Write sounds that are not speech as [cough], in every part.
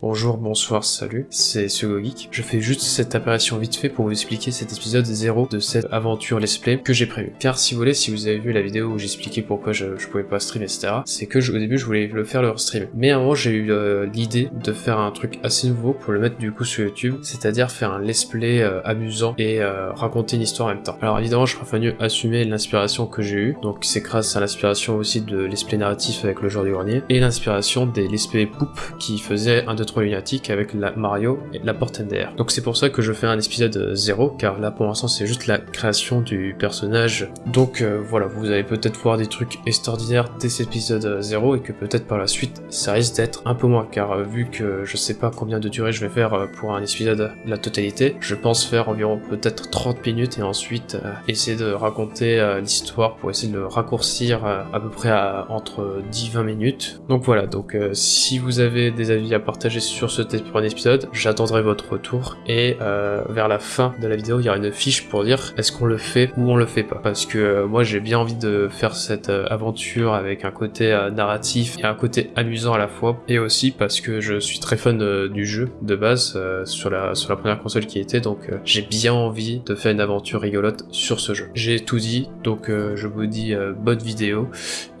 Bonjour, bonsoir, salut, c'est Geek. Je fais juste cette apparition vite fait pour vous expliquer cet épisode 0 de cette aventure let's play que j'ai prévu. Car si vous voulez, si vous avez vu la vidéo où j'expliquais pourquoi je, je, pouvais pas stream, etc., c'est que au début je voulais le faire le stream. Mais moment j'ai eu euh, l'idée de faire un truc assez nouveau pour le mettre du coup sur YouTube, c'est-à-dire faire un let's play euh, amusant et euh, raconter une histoire en même temps. Alors évidemment je préfère assumer l'inspiration que j'ai eue, donc c'est grâce à l'inspiration aussi de let's play narratif avec le joueur du grenier, et l'inspiration des let's play poop qui faisaient un 2-3 lunatique avec la Mario et la porte MDR. Donc c'est pour ça que je fais un épisode 0, car là pour l'instant c'est juste la création du personnage. Donc euh, voilà, vous allez peut-être voir des trucs extraordinaires dès cet épisode 0 et que peut-être par la suite ça risque d'être un peu moins, car euh, vu que je sais pas combien de durée je vais faire euh, pour un épisode la totalité, je pense faire environ peut-être 30 minutes et ensuite essayer de raconter l'histoire pour essayer de le raccourcir à peu près à entre 10-20 minutes. Donc voilà, donc si vous avez des avis à partager sur ce premier épisode, j'attendrai votre retour et euh, vers la fin de la vidéo, il y aura une fiche pour dire est-ce qu'on le fait ou on le fait pas. Parce que euh, moi j'ai bien envie de faire cette euh, aventure avec un côté narratif et un côté amusant à la fois et aussi parce que je suis très fan du jeu de base sur, la, sur la première console qui était donc j'ai bien envie de faire une aventure rigolote sur ce jeu. J'ai tout dit donc je vous dis bonne vidéo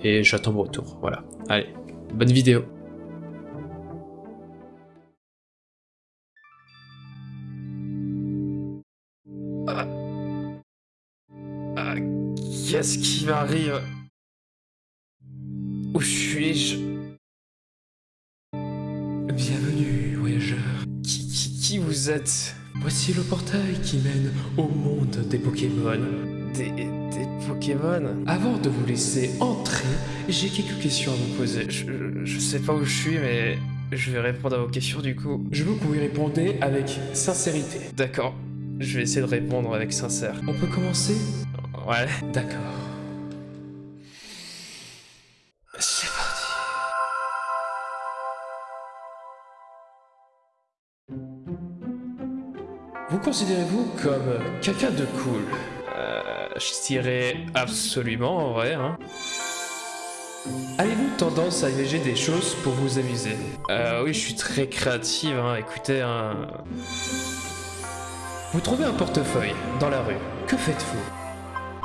et j'attends vos retour. Voilà, allez, bonne vidéo Qu'est-ce qui m'arrive? Où suis-je? Bienvenue, voyageur. Qui, qui, qui, vous êtes? Voici le portail qui mène au monde des Pokémon. Des, des Pokémon? Avant de vous laisser entrer, j'ai quelques questions à vous poser. Je, je sais pas où je suis, mais je vais répondre à vos questions du coup. Je veux que vous y répondez avec sincérité. D'accord. Je vais essayer de répondre avec sincère. On peut commencer? Ouais, d'accord. C'est parti. Vous considérez-vous comme quelqu'un de cool? Euh, Je dirais absolument en vrai, hein. Avez-vous tendance à imaginer des choses pour vous amuser? Euh, Oui, je suis très créative, hein. écoutez, hein. Vous trouvez un portefeuille dans la rue, que faites-vous?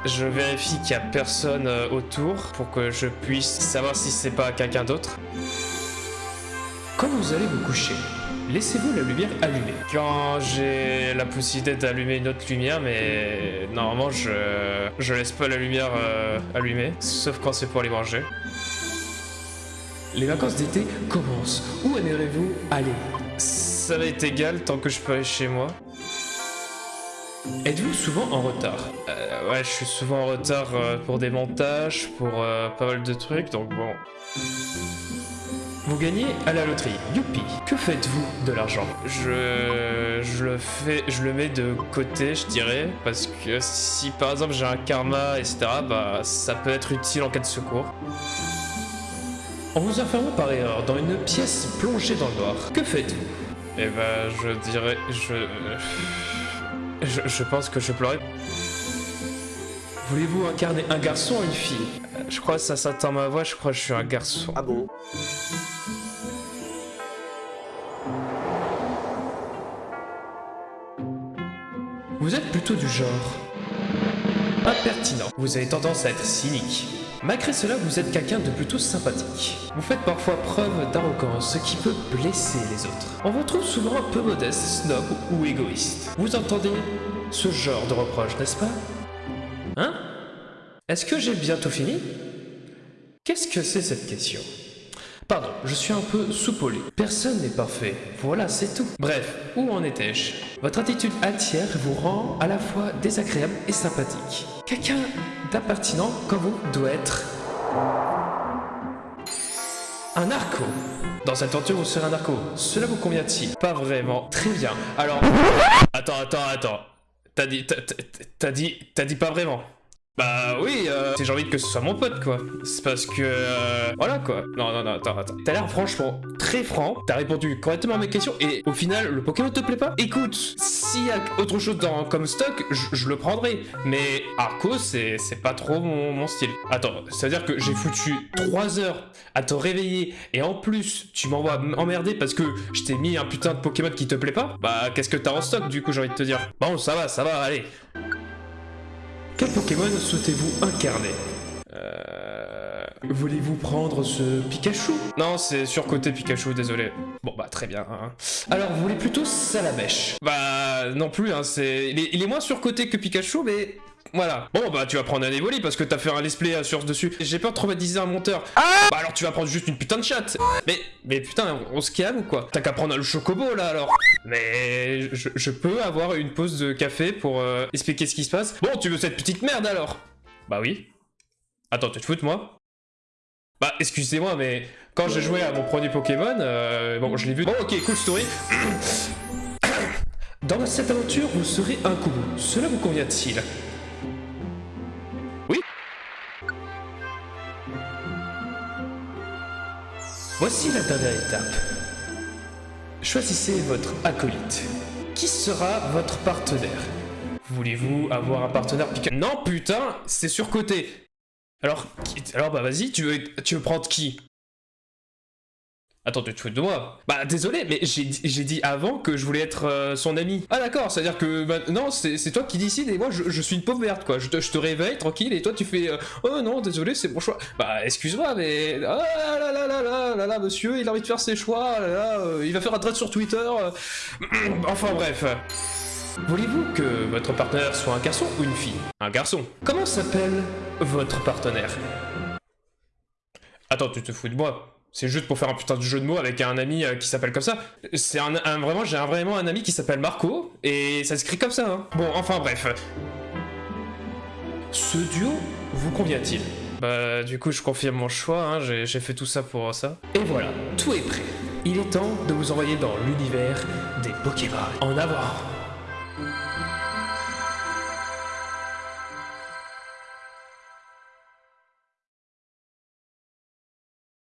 Je vérifie qu'il n'y a personne euh, autour pour que je puisse savoir si c'est pas quelqu'un d'autre. Quand vous allez vous coucher, laissez-vous la lumière allumée. Quand j'ai la possibilité d'allumer une autre lumière, mais normalement je, je laisse pas la lumière euh, allumée, sauf quand c'est pour aller manger. Les vacances d'été commencent. Où aimeriez-vous aller? Ça va être égal tant que je peux aller chez moi. Êtes-vous souvent en retard? Euh, Ouais, je suis souvent en retard euh, pour des montages, pour euh, pas mal de trucs, donc bon... Vous gagnez à la loterie, youpi. Que faites-vous de l'argent? Je, je le fais, je le mets de côté, je dirais, parce que si par exemple j'ai un karma, etc., bah ça peut être utile en cas de secours. En vous enfermant par erreur dans une pièce plongée dans le noir, que faites-vous? Eh ben, je dirais... je... Je, pense que je pleurais. Voulez-vous incarner un garçon ou une fille? Je crois que ça s'attend ma voix, je crois que je suis un garçon. Ah bon? Vous êtes plutôt du genre impertinent. Vous avez tendance à être cynique. Malgré cela, vous êtes quelqu'un de plutôt sympathique. Vous faites parfois preuve d'arrogance, ce qui peut blesser les autres. On vous trouve souvent un peu modeste, snob ou égoïste. Vous entendez ce genre de reproche, n'est-ce pas? Hein? Est-ce que j'ai bientôt fini? Qu'est-ce que c'est cette question? Pardon, je suis un peu soupolé. Personne n'est parfait. Voilà, c'est tout. Bref, où en étais-je? Votre attitude altière vous rend à la fois désagréable et sympathique. Quelqu'un d'impertinent comme vous doit être... Un narco Dans cette aventure, vous serez un narco. Cela vous convient-il? Pas vraiment. Très bien. Alors... Attends, attends, attends. T'as dit... T'as dit... T'as dit pas vraiment Bah oui, euh, j'ai envie que ce soit mon pote, quoi. C'est parce que... euh, voilà, quoi. Non, non, non, attends, attends. T'as l'air franchement très franc, t'as répondu correctement à mes questions, et au final, le Pokémon te plaît pas? Écoute, s'il y a autre chose dans, comme stock, je, le prendrai. Mais Arco, c'est pas trop mon, style. Attends, ça veut dire que j'ai foutu 3 heures à te réveiller, et en plus, tu m'envoies emmerder parce que je t'ai mis un putain de Pokémon qui te plaît pas? Bah, qu'est-ce que t'as en stock, du coup, j'ai envie de te dire Bon, ça va, ça va, allez. Quel Pokémon souhaitez-vous incarner euh... Voulez-vous prendre ce Pikachu? Non, c'est surcoté Pikachu, désolé. Bon, bah très bien. hein. Alors, vous voulez plutôt Salamèche Bah, non plus, hein, c'est... Il est, il est moins surcoté que Pikachu, mais... Voilà. Bon, bah tu vas prendre un Evoli parce que t'as fait un let's play sur dessus. J'ai peur de traumatiser un monteur. bah alors tu vas prendre juste une putain de chatte. Mais, mais putain, on, on se calme ou quoi T'as qu'à prendre le chocobo là alors. Mais je, je peux avoir une pause de café pour euh, expliquer ce qui se passe. Bon, tu veux cette petite merde alors? Bah oui. Attends, tu te fous de moi? Bah excusez-moi, mais quand j'ai joué à mon premier Pokémon, euh, bon, je l'ai vu. Bon, ok, cool story. [coughs] Dans cette aventure, vous serez un Kubu. Cela vous convient-il? Oui Voici la dernière étape. Choisissez votre acolyte. Qui sera votre partenaire? Voulez-vous avoir un partenaire Non, putain, c'est surcoté. Alors, alors bah vas-y, tu veux, tu veux prendre qui? Attends, tu te fous de moi Bah désolé, mais j'ai dit- avant que je voulais être euh, son ami. Ah d'accord, c'est-à-dire que maintenant c'est c'est toi qui décides et moi je, suis une pauvre merde quoi. Je te, je te réveille tranquille et toi tu fais euh, Oh non, désolé, c'est mon choix. Bah excuse-moi, mais... Ah là là là là là là, monsieur, il a envie de faire ses choix, là euh, il va faire un thread sur Twitter. [clears throat] enfin bref. Voulez-vous que votre partenaire soit un garçon ou une fille? Un garçon. Comment s'appelle votre partenaire? Attends, tu te fous de moi c'est juste pour faire un putain de jeu de mots avec un ami euh, qui s'appelle comme ça. C'est un, vraiment, j'ai vraiment un ami qui s'appelle Marco et ça s'écrit comme ça. Hein. Bon, enfin bref. Ce duo vous convient-il? Bah, du coup, je confirme mon choix. Hein, j'ai j'ai fait tout ça pour ça. Et voilà, tout est prêt. Il est temps de vous envoyer dans l'univers des Pokémon. En avant